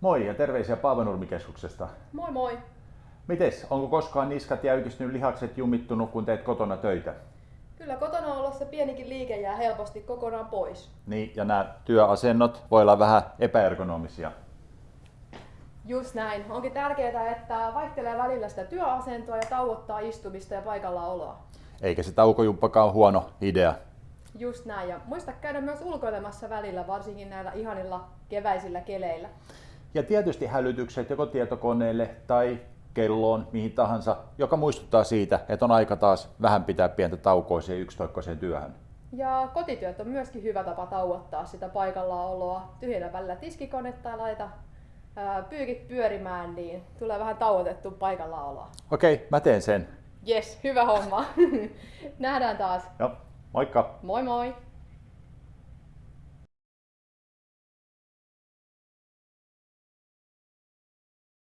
Moi ja terveisiä Paavenurmikeskuksesta. Moi moi. Mites, onko koskaan niskat jäykistynyt, lihakset jumittunut, kun teet kotona töitä? Kyllä kotona olossa pienikin liike jää helposti kokonaan pois. Niin, ja nämä työasennot voi olla vähän epäergonomisia. Just näin. Onkin tärkeää, että vaihtelee välillä sitä työasentoa ja tauottaa istumista ja paikalla oloa. Eikä se taukojumppakaan huono idea. Just näin. Ja muista käydä myös ulkoilemassa välillä, varsinkin näillä ihanilla keväisillä keleillä. Ja tietysti hälytykset joko tietokoneelle tai kelloon, mihin tahansa, joka muistuttaa siitä, että on aika taas vähän pitää pientä taukoa siihen yksitoikkoiseen työhön. Ja kotityöt on myöskin hyvä tapa tauottaa sitä oloa. Tyhjennä välillä tiskikonetta ja laita ää, pyykit pyörimään, niin tulee vähän tauotettu oloa. Okei, mä teen sen. Yes, hyvä homma. Nähdään taas. Joo, moikka! Moi moi!